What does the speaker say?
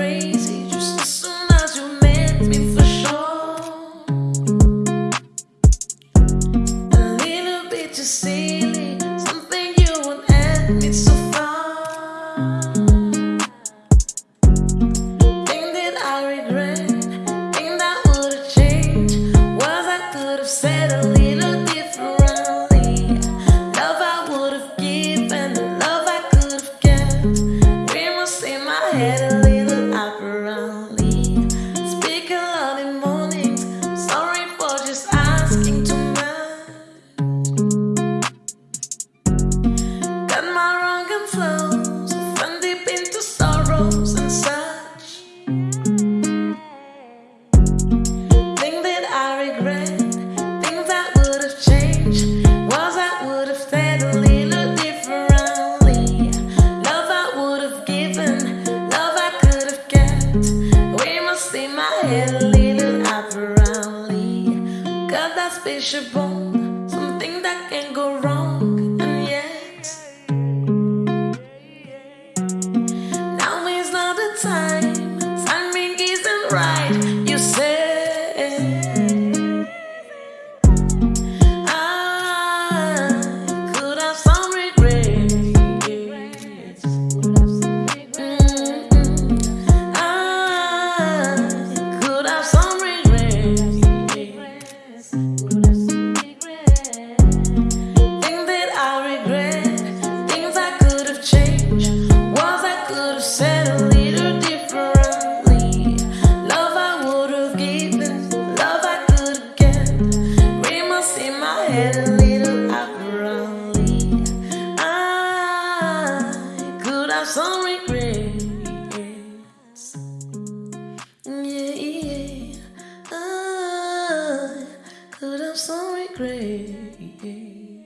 crazy just as soon as you met me for sure. A little bit too silly, something you so far. That I regret, that would've changed, I could've said a little differently. Love I would've given, the love I could've kept, in my head. see my head leading up around Got that spaceship bone, something that can go wrong. have some regrets. Yeah, yeah. I could have some regrets.